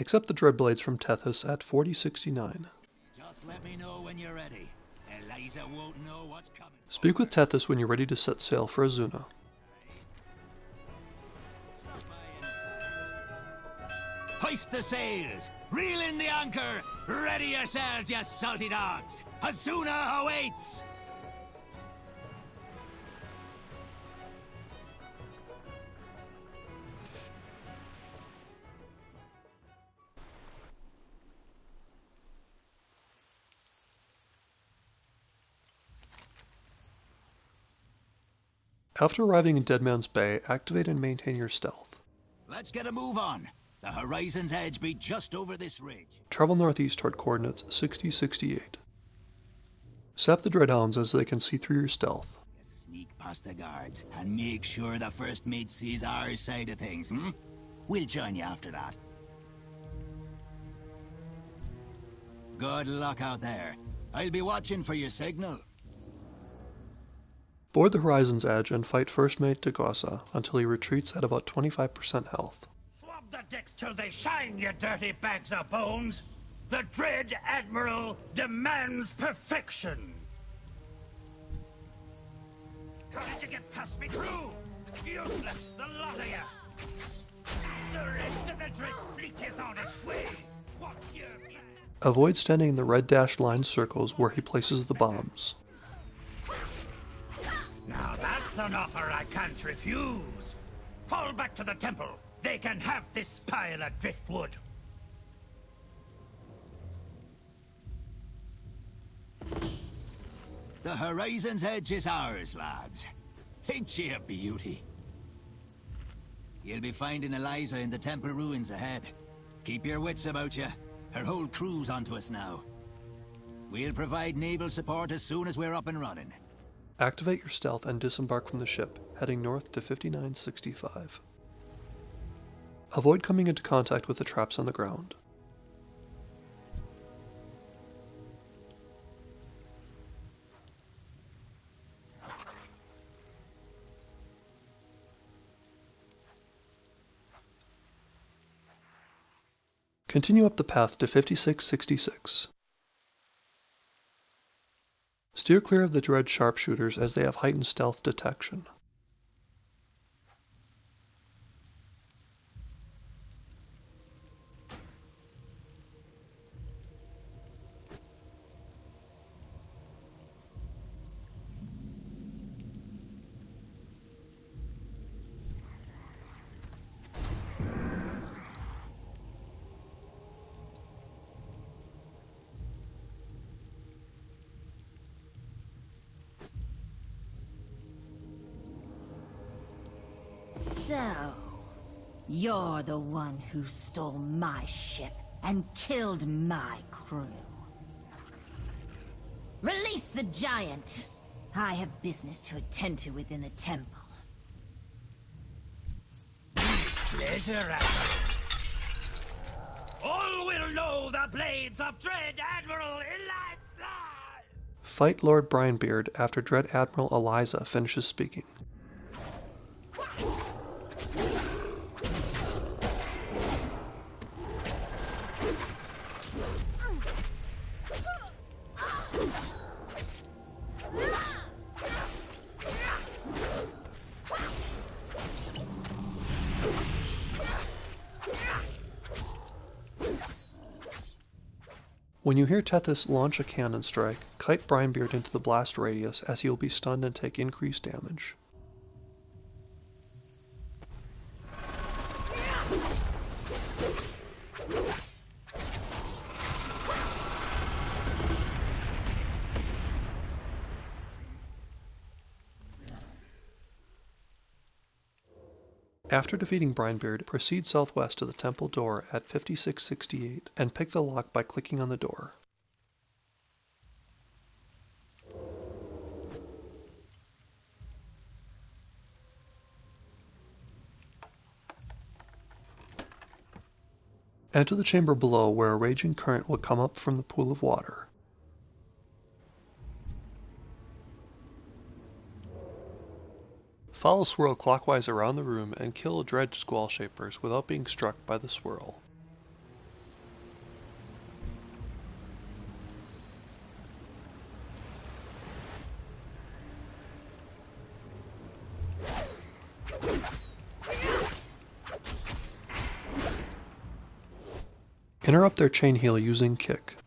Accept the Dreadblades from Tethys at 4069. Just let me know when you're ready. Eliza won't know what's coming. Speak with Tethys when you're ready to set sail for Azsuna. Hoist the sails! Reel in the anchor! Ready yourselves, you salty dogs! Azsuna awaits! After arriving in Deadman's Bay, activate and maintain your stealth. Let's get a move on. The horizon's edge be just over this ridge. Travel northeast toward coordinates 6068. Sap the Dreadhounds as they can see through your stealth. Sneak past the guards and make sure the first mate sees our side of things, hmm? We'll join you after that. Good luck out there. I'll be watching for your signal. Board the horizon's edge and fight First Mate Degossa until he retreats at about 25% health. Swab the decks till they shine, you dirty bags of bones! The Dread Admiral demands perfection! How did you get past me through? Useless, the lot of you! The rest of the Dread fleet is on its way! What's your plan? Avoid standing in the red dashed line circles where he places the bombs. An offer I can't refuse! Fall back to the temple! They can have this pile of driftwood! The horizon's edge is ours, lads. Ain't she a beauty? You'll be finding Eliza in the temple ruins ahead. Keep your wits about you. Her whole crew's onto us now. We'll provide naval support as soon as we're up and running. Activate your stealth and disembark from the ship, heading north to 5965. Avoid coming into contact with the traps on the ground. Continue up the path to 5666. Steer clear of the Dread sharpshooters as they have heightened stealth detection. So, you're the one who stole my ship and killed my crew. Release the giant! I have business to attend to within the temple. Pleasure, Admiral. All will know the blades of Dread Admiral Eliza! Fight Lord Brinebeard after Dread Admiral Eliza finishes speaking. When you hear Tethys launch a cannon strike, kite Brinebeard into the blast radius as he will be stunned and take increased damage. After defeating Brinebeard, proceed southwest to the temple door at 5668 and pick the lock by clicking on the door. Enter the chamber below where a raging current will come up from the pool of water. Follow swirl clockwise around the room and kill dredge squall shapers without being struck by the swirl. Interrupt their chain heal using kick.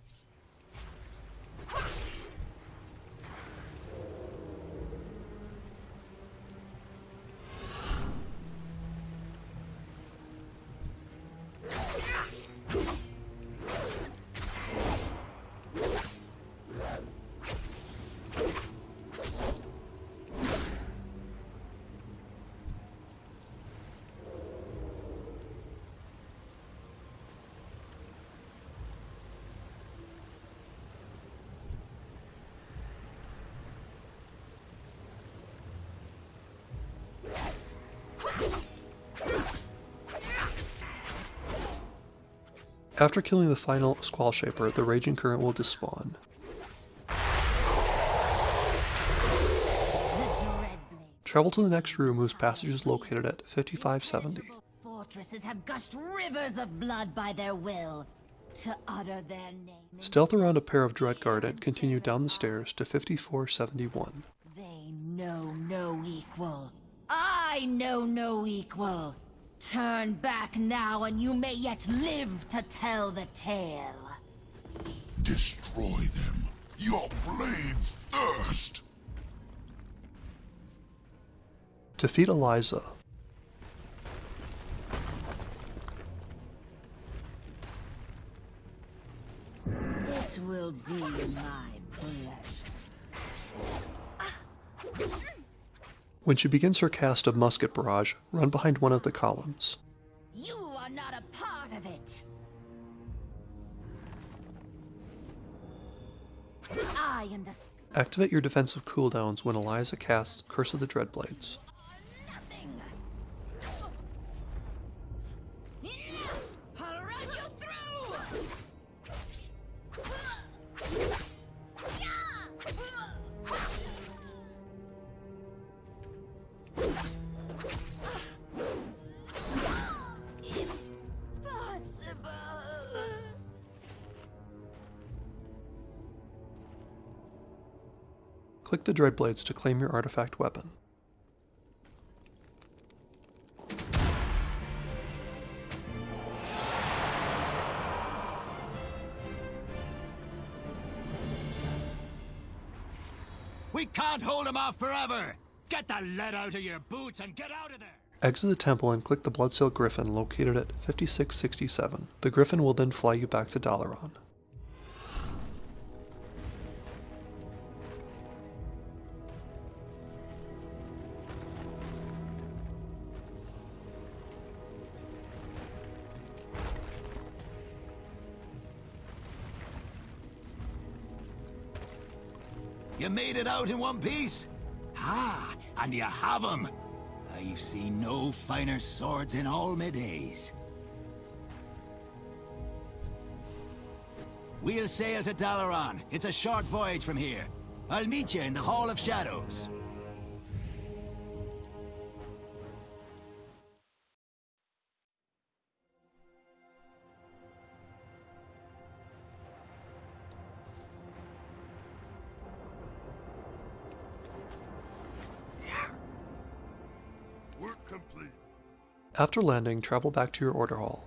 After killing the final Squall Shaper, the Raging Current will despawn. Travel to the next room whose passage is located at 5570. Fortresses have gushed rivers of blood by their will to utter their name. Stealth around a pair of Dreadguard and continue down the stairs to 5471. They know no equal. I know no equal. Turn back now and you may yet live to tell the tale. Destroy them. Your blades thirst. Defeat Eliza. When she begins her cast of musket barrage, run behind one of the columns. You are not a part of it. I am the Activate your defensive cooldowns when Eliza casts Curse of the Dreadblades. The Dreadblades to claim your artifact weapon. We can't hold him off forever! Get the lead out of your boots and get out of there! Exit the temple and click the Bloodsail Griffin located at 5667. The Griffin will then fly you back to Dalaran. You made it out in one piece? Ah, and you have 'em. I've seen no finer swords in all my days. We'll sail to Dalaran. It's a short voyage from here. I'll meet you in the Hall of Shadows. Complete. After landing, travel back to your order hall.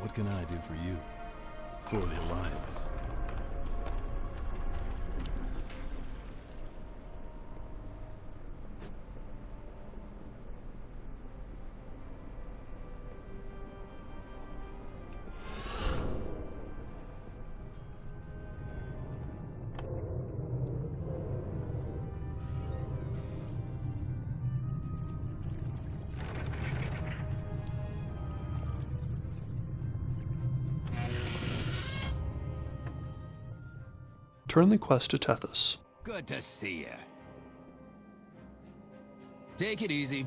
What can I do for you? For the Alliance. Turn the quest to Tethys. Good to see you. Take it easy.